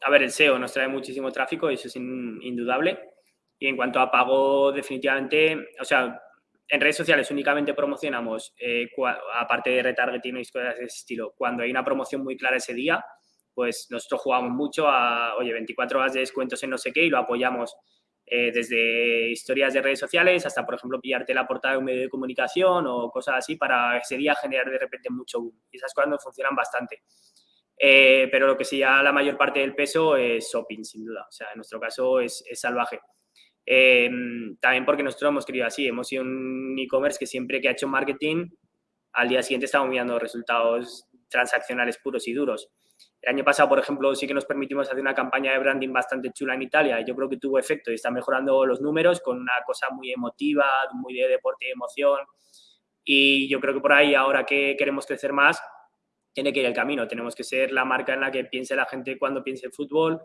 A ver, el SEO nos trae muchísimo tráfico, eso es indudable. Y en cuanto a pago, definitivamente, o sea, en redes sociales únicamente promocionamos, eh, aparte de retargeting y cosas de ese estilo, cuando hay una promoción muy clara ese día, pues nosotros jugamos mucho a, oye, 24 horas de descuentos en no sé qué y lo apoyamos eh, desde historias de redes sociales hasta, por ejemplo, pillarte la portada de un medio de comunicación o cosas así para ese día generar de repente mucho boom. Y esas cosas nos funcionan bastante. Eh, pero lo que sí, ya la mayor parte del peso es shopping, sin duda. O sea, en nuestro caso es, es salvaje. Eh, también porque nosotros hemos querido así, hemos sido un e-commerce que siempre que ha hecho marketing, al día siguiente estamos mirando resultados transaccionales puros y duros. El año pasado, por ejemplo, sí que nos permitimos hacer una campaña de branding bastante chula en Italia. Yo creo que tuvo efecto y está mejorando los números con una cosa muy emotiva, muy de deporte y emoción. Y yo creo que por ahí, ahora que queremos crecer más, tiene que ir el camino. Tenemos que ser la marca en la que piense la gente cuando piense en fútbol,